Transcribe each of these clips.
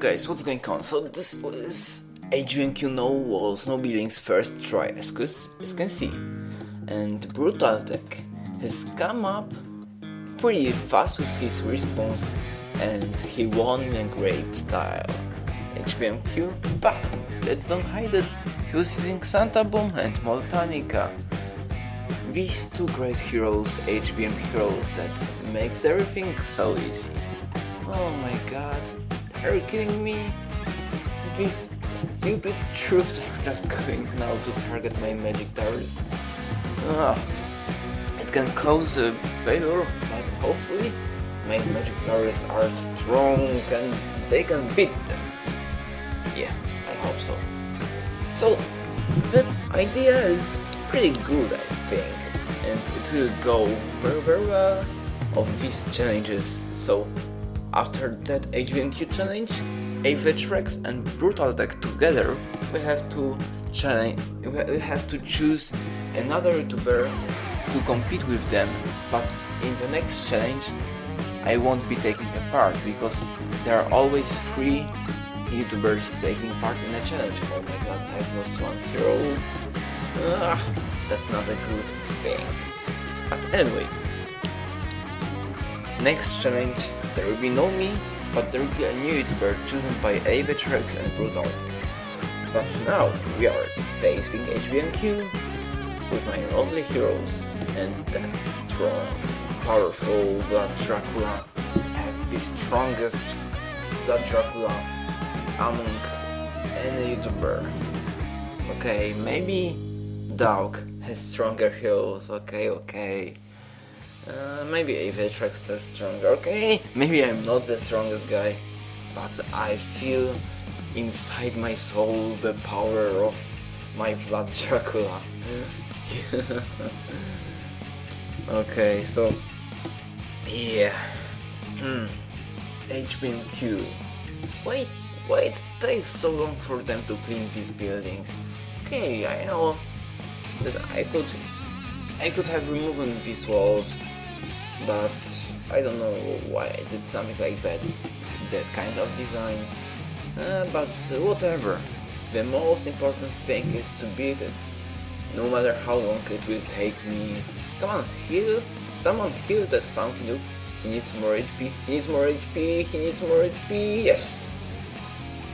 guys, what's going on? So this is HBMQ No Walls, No Buildings first try, as, you can see. And Brutaltech has come up pretty fast with his response and he won in a great style. HBMQ, but let's don't hide it, he was using Santa Boom and Moltanica. These two great heroes, HBM heroes, that makes everything so easy. Oh my god, are you kidding me? These stupid troops are just going now to target my magic towers. Ah, it can cause a failure, but hopefully my magic towers are strong and they can beat them. Yeah, I hope so. So, the idea is pretty good, I think, and it will go very very well of these challenges. So, after that HBMQ challenge, Avetrex and Brutaltech together, we have to challenge, we have to choose another YouTuber to compete with them. But in the next challenge, I won't be taking a part because there are always three YouTubers taking part in a challenge. Oh my god, I've lost one hero. Ah, that's not a good thing. But anyway, next challenge there will be no me, but there will be a new YouTuber chosen by Avetrex and Brutal. But now we are facing HBMQ with my lovely heroes and that strong, powerful Vlad Dracula. the strongest Vlad Dracula among any YouTuber. Okay, maybe Dog has stronger heroes, okay, okay. Uh, maybe Avetrex is stronger, okay? Maybe I'm not the strongest guy, but I feel inside my soul the power of my blood Dracula. okay, so... Yeah... Hmm... HBMQ... Wait, why it takes so long for them to clean these buildings? Okay, I know that I could I could have removed these walls but I don't know why I did something like that, that kind of design, uh, but whatever. The most important thing is to beat it, no matter how long it will take me. Come on, heal, someone heal that pump noob. He needs more HP, he needs more HP, he needs more HP, yes!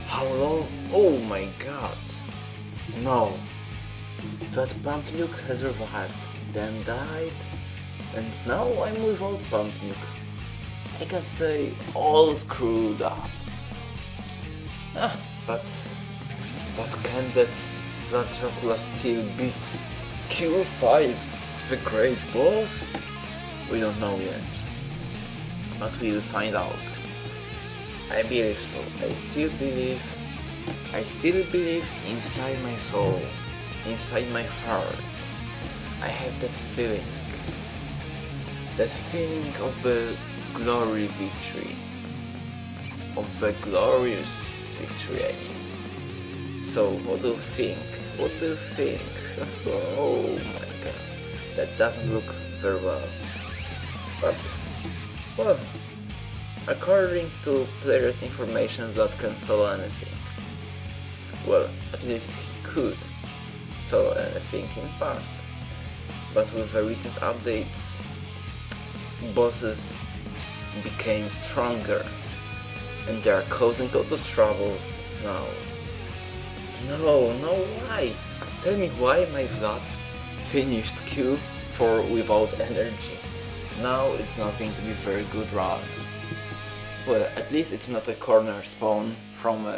How long? Oh my god! No! That pump nuke has revived, then died, and now I'm without pumping. I can say all screwed up. Ah, but but can that that Dracula still beat Q5, the great boss? We don't know yet, but we will find out. I believe so. I still believe. I still believe inside my soul, inside my heart. I have that feeling that feeling of a glory victory, of a glorious victory I mean. So what do you think? What do you think? oh my god, that doesn't look very well. But, well, according to players information that can solo anything. Well, at least he could solo anything in past. But with the recent updates, bosses became stronger and they are causing a lot of troubles now. No, no, why? Tell me why my Vlad finished Q4 without energy. Now it's not going to be very good run. Well, at least it's not a corner spawn from uh,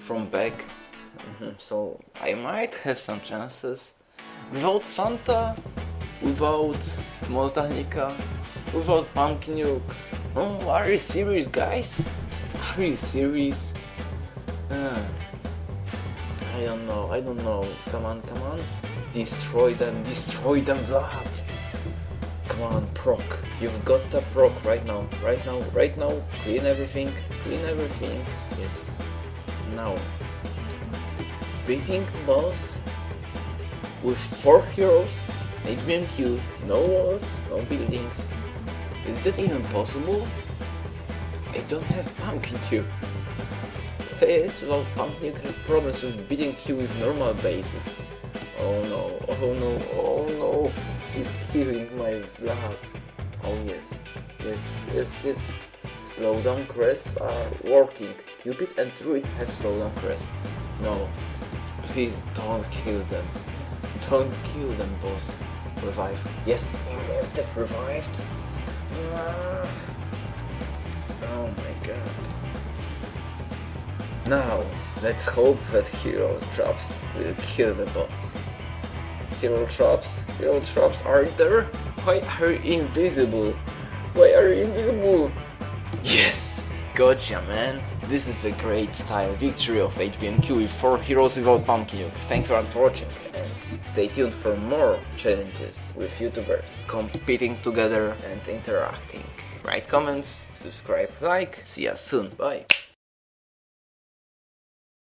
from back, mm -hmm. so I might have some chances. Without Santa, without Moltanica, without Pumpkin Duke. Oh, are you serious, guys? Are you serious? Uh, I don't know, I don't know. Come on, come on. Destroy them, destroy them, Vlad. Come on, proc. You've got the proc right now, right now, right now. Clean everything, clean everything. Yes. Now. Beating boss with four heroes, HBMQ, no walls, no buildings, is this even possible? I don't have Pumpkin Duke. players without Pump Nuke have problems with beating Q with normal bases. Oh no, oh no, oh no, he's killing my blood. Oh yes, yes, yes, yes. Slowdown crests are working. Cupid and Druid have slowdown crests. No, please don't kill them. Don't kill them, boss. Revive. Yes, Imhotep revived. Ah. Oh my god. Now, let's hope that Hero Traps will kill the boss. Hero Traps? Hero Traps are there? Why are you invisible? Why are you invisible? Yes! Gotcha, man! This is the great style victory of HBMQ with 4 heroes without Pumpkin Thanks for watching stay tuned for more challenges with YouTubers competing together and interacting. Write comments, subscribe, like, see us soon, bye!